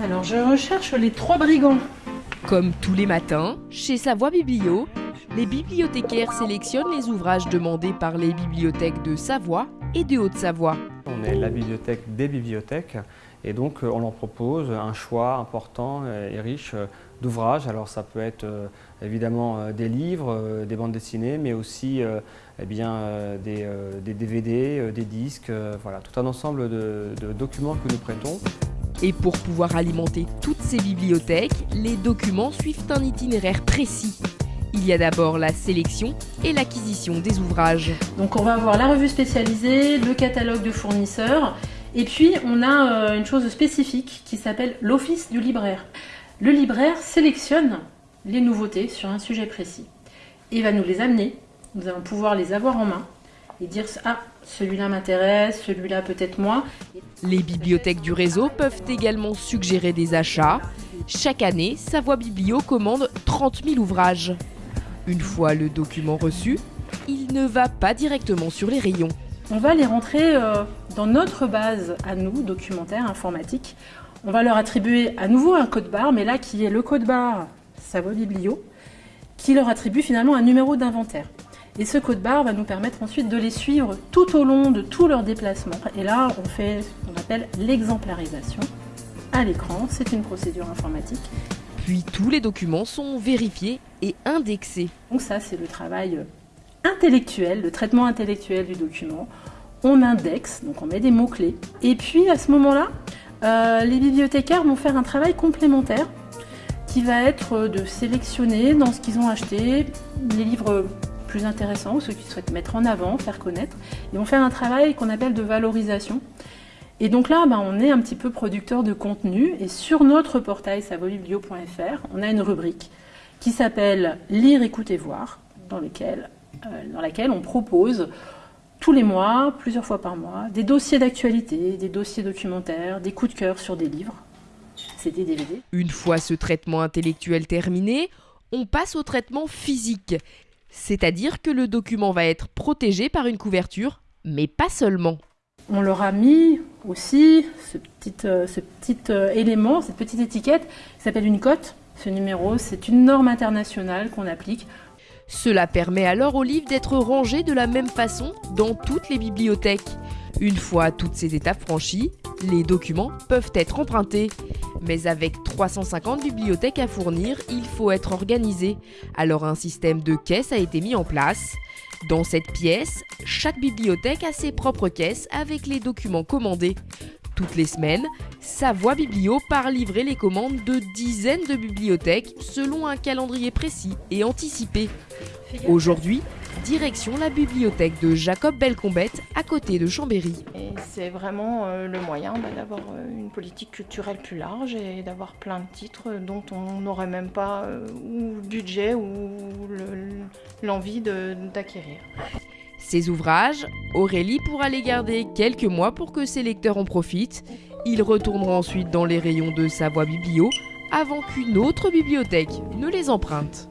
Alors je recherche les trois brigands. Comme tous les matins, chez Savoie Biblio, les bibliothécaires sélectionnent les ouvrages demandés par les bibliothèques de Savoie et de Haute-Savoie. On est la bibliothèque des bibliothèques et donc euh, on leur propose un choix important et riche euh, d'ouvrages. Alors ça peut être euh, évidemment des livres, des bandes dessinées, mais aussi eh bien, des, DVD, des disques, voilà, tout un ensemble de, de documents que nous prêtons. Et pour pouvoir alimenter toutes ces bibliothèques, les documents suivent un itinéraire précis. Il y a d'abord la sélection et l'acquisition des ouvrages. Donc on va avoir la revue spécialisée, le catalogue de fournisseurs, et puis on a euh, une chose spécifique qui s'appelle l'office du libraire. Le libraire sélectionne les nouveautés sur un sujet précis. Et va nous les amener, nous allons pouvoir les avoir en main et dire ah celui-là m'intéresse, celui-là peut-être moins. Les bibliothèques du réseau peuvent également suggérer des achats. Chaque année, Savoie Biblio commande 30 000 ouvrages. Une fois le document reçu, il ne va pas directement sur les rayons. On va les rentrer euh, dans notre base à nous, documentaire informatique. On va leur attribuer à nouveau un code barre, mais là qui est le code barre Savoie Biblio, qui leur attribue finalement un numéro d'inventaire. Et ce code barre va nous permettre ensuite de les suivre tout au long de tous leurs déplacements. Et là, on fait ce qu'on appelle l'exemplarisation à l'écran. C'est une procédure informatique. Puis tous les documents sont vérifiés et indexés. Donc ça, c'est le travail intellectuel, le traitement intellectuel du document. On indexe, donc on met des mots-clés. Et puis à ce moment-là, euh, les bibliothécaires vont faire un travail complémentaire qui va être de sélectionner dans ce qu'ils ont acheté les livres plus intéressants ou ceux qui souhaitent mettre en avant, faire connaître. Ils vont faire un travail qu'on appelle de valorisation. Et donc là, ben, on est un petit peu producteur de contenu et sur notre portail savobiblio.fr, on a une rubrique qui s'appelle Lire, écouter, voir, dans, euh, dans laquelle on propose tous les mois, plusieurs fois par mois, des dossiers d'actualité, des dossiers documentaires, des coups de cœur sur des livres. Des DVD. Une fois ce traitement intellectuel terminé, on passe au traitement physique. C'est-à-dire que le document va être protégé par une couverture, mais pas seulement. On leur a mis aussi ce petit, euh, ce petit euh, élément, cette petite étiquette qui s'appelle une cote. Ce numéro, c'est une norme internationale qu'on applique. Cela permet alors au livre d'être rangé de la même façon dans toutes les bibliothèques. Une fois toutes ces étapes franchies, les documents peuvent être empruntés. Mais avec 350 bibliothèques à fournir, il faut être organisé. Alors un système de caisses a été mis en place. Dans cette pièce, chaque bibliothèque a ses propres caisses avec les documents commandés. Toutes les semaines, Savoie Biblio part livrer les commandes de dizaines de bibliothèques selon un calendrier précis et anticipé. Aujourd'hui, direction la bibliothèque de Jacob Belcombette à côté de Chambéry. c'est vraiment euh, le moyen bah, d'avoir euh, une politique culturelle plus large et d'avoir plein de titres dont on n'aurait même pas euh, ou le budget ou l'envie d'acquérir. Ces ouvrages, Aurélie pourra les garder quelques mois pour que ses lecteurs en profitent. Ils retourneront ensuite dans les rayons de Savoie Biblio avant qu'une autre bibliothèque ne les emprunte.